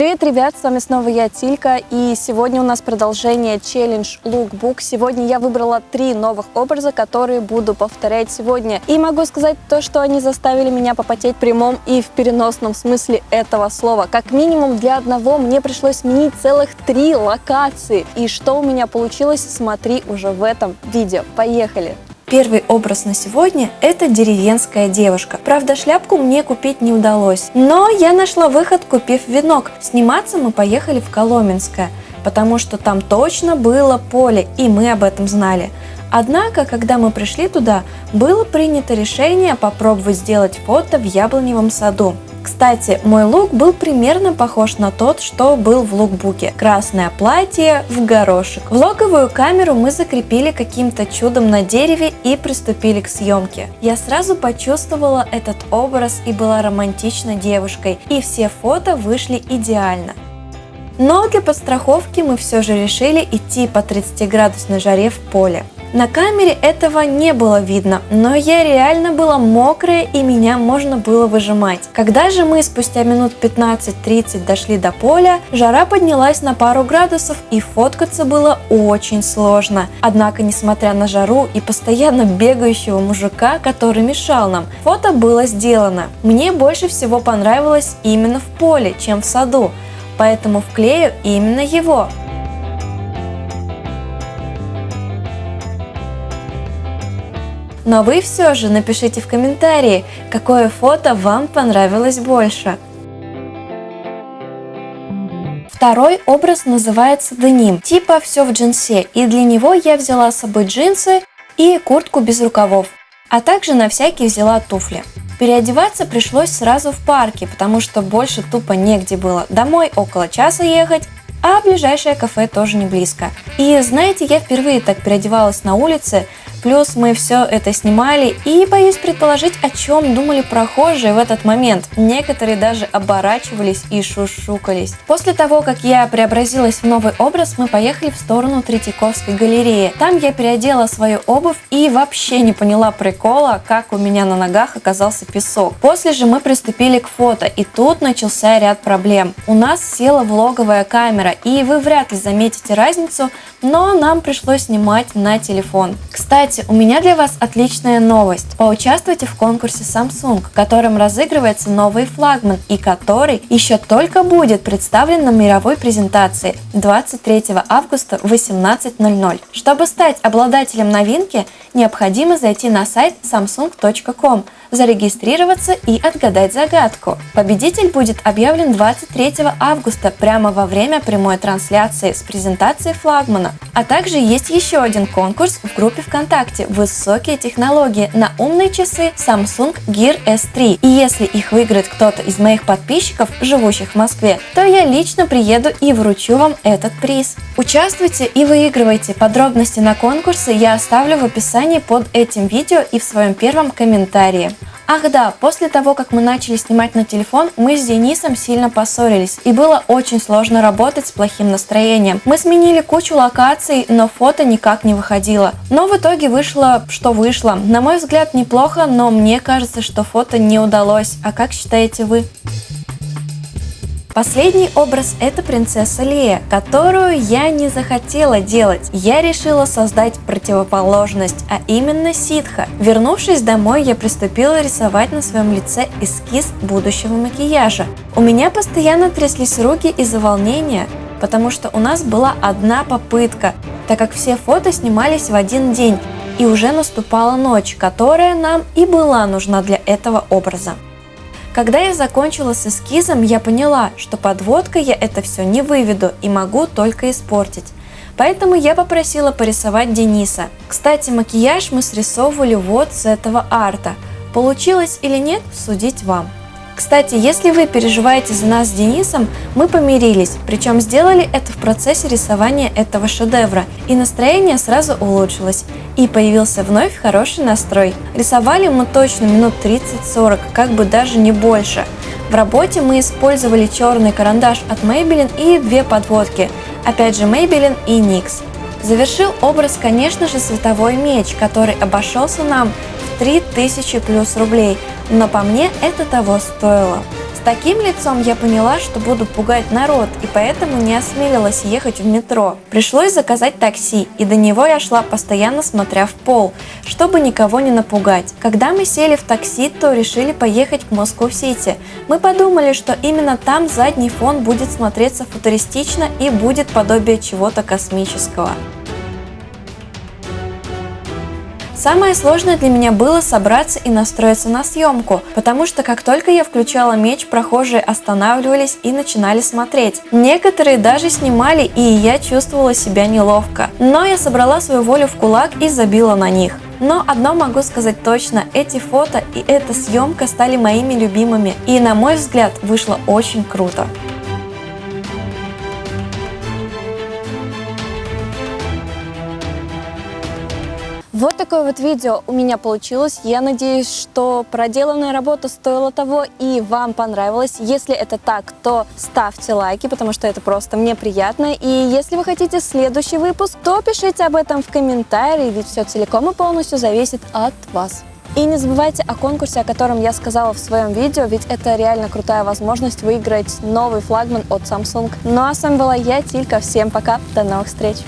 Привет, ребят, с вами снова я, Тилька, и сегодня у нас продолжение челлендж Lookbook. Сегодня я выбрала три новых образа, которые буду повторять сегодня. И могу сказать то, что они заставили меня попотеть в прямом и в переносном смысле этого слова. Как минимум для одного мне пришлось сменить целых три локации. И что у меня получилось, смотри уже в этом видео. Поехали! Первый образ на сегодня – это деревенская девушка. Правда, шляпку мне купить не удалось, но я нашла выход, купив венок. Сниматься мы поехали в Коломенское, потому что там точно было поле, и мы об этом знали. Однако, когда мы пришли туда, было принято решение попробовать сделать фото в яблоневом саду. Кстати, мой лук был примерно похож на тот, что был в лукбуке. Красное платье в горошек. Влоговую камеру мы закрепили каким-то чудом на дереве и приступили к съемке. Я сразу почувствовала этот образ и была романтичной девушкой, и все фото вышли идеально. Но для подстраховки мы все же решили идти по 30 градусной жаре в поле. На камере этого не было видно, но я реально была мокрая и меня можно было выжимать. Когда же мы спустя минут 15-30 дошли до поля, жара поднялась на пару градусов и фоткаться было очень сложно. Однако, несмотря на жару и постоянно бегающего мужика, который мешал нам, фото было сделано. Мне больше всего понравилось именно в поле, чем в саду, поэтому вклею именно его. Но вы все же напишите в комментарии, какое фото вам понравилось больше. Второй образ называется деним, типа все в джинсе, и для него я взяла с собой джинсы и куртку без рукавов, а также на всякий взяла туфли. Переодеваться пришлось сразу в парке, потому что больше тупо негде было. Домой около часа ехать, а ближайшее кафе тоже не близко. И знаете, я впервые так переодевалась на улице, Плюс мы все это снимали и боюсь предположить, о чем думали прохожие в этот момент. Некоторые даже оборачивались и шушукались. После того, как я преобразилась в новый образ, мы поехали в сторону Третьяковской галереи. Там я переодела свою обувь и вообще не поняла прикола, как у меня на ногах оказался песок. После же мы приступили к фото, и тут начался ряд проблем. У нас села влоговая камера, и вы вряд ли заметите разницу, но нам пришлось снимать на телефон. Кстати, кстати, у меня для вас отличная новость. Поучаствуйте в конкурсе Samsung, в котором разыгрывается новый флагман и который еще только будет представлен на мировой презентации 23 августа в 18.00. Чтобы стать обладателем новинки, необходимо зайти на сайт samsung.com зарегистрироваться и отгадать загадку. Победитель будет объявлен 23 августа прямо во время прямой трансляции с презентацией флагмана. А также есть еще один конкурс в группе ВКонтакте «Высокие технологии» на умные часы Samsung Gear S3. И если их выиграет кто-то из моих подписчиков, живущих в Москве, то я лично приеду и вручу вам этот приз. Участвуйте и выигрывайте. Подробности на конкурсы я оставлю в описании под этим видео и в своем первом комментарии. Ах да, после того, как мы начали снимать на телефон, мы с Денисом сильно поссорились, и было очень сложно работать с плохим настроением. Мы сменили кучу локаций, но фото никак не выходило. Но в итоге вышло, что вышло. На мой взгляд, неплохо, но мне кажется, что фото не удалось. А как считаете вы? Последний образ – это принцесса Лея, которую я не захотела делать. Я решила создать противоположность, а именно ситха. Вернувшись домой, я приступила рисовать на своем лице эскиз будущего макияжа. У меня постоянно тряслись руки из-за волнения, потому что у нас была одна попытка, так как все фото снимались в один день, и уже наступала ночь, которая нам и была нужна для этого образа. Когда я закончила с эскизом, я поняла, что подводкой я это все не выведу и могу только испортить. Поэтому я попросила порисовать Дениса. Кстати, макияж мы срисовывали вот с этого арта. Получилось или нет, судить вам. Кстати, если вы переживаете за нас с Денисом, мы помирились, причем сделали это в процессе рисования этого шедевра, и настроение сразу улучшилось, и появился вновь хороший настрой. Рисовали мы точно минут 30-40, как бы даже не больше. В работе мы использовали черный карандаш от Maybelline и две подводки, опять же Maybelline и NYX. Завершил образ, конечно же, световой меч, который обошелся нам 3000 плюс рублей, но по мне это того стоило. С таким лицом я поняла, что буду пугать народ, и поэтому не осмелилась ехать в метро. Пришлось заказать такси, и до него я шла постоянно смотря в пол, чтобы никого не напугать. Когда мы сели в такси, то решили поехать к Москву-Сити. Мы подумали, что именно там задний фон будет смотреться футуристично и будет подобие чего-то космического. Самое сложное для меня было собраться и настроиться на съемку, потому что как только я включала меч, прохожие останавливались и начинали смотреть. Некоторые даже снимали, и я чувствовала себя неловко. Но я собрала свою волю в кулак и забила на них. Но одно могу сказать точно, эти фото и эта съемка стали моими любимыми, и на мой взгляд вышло очень круто. Вот такое вот видео у меня получилось. Я надеюсь, что проделанная работа стоила того и вам понравилось. Если это так, то ставьте лайки, потому что это просто мне приятно. И если вы хотите следующий выпуск, то пишите об этом в комментарии, ведь все целиком и полностью зависит от вас. И не забывайте о конкурсе, о котором я сказала в своем видео, ведь это реально крутая возможность выиграть новый флагман от Samsung. Ну а с вами была я, Тилька. Всем пока, до новых встреч!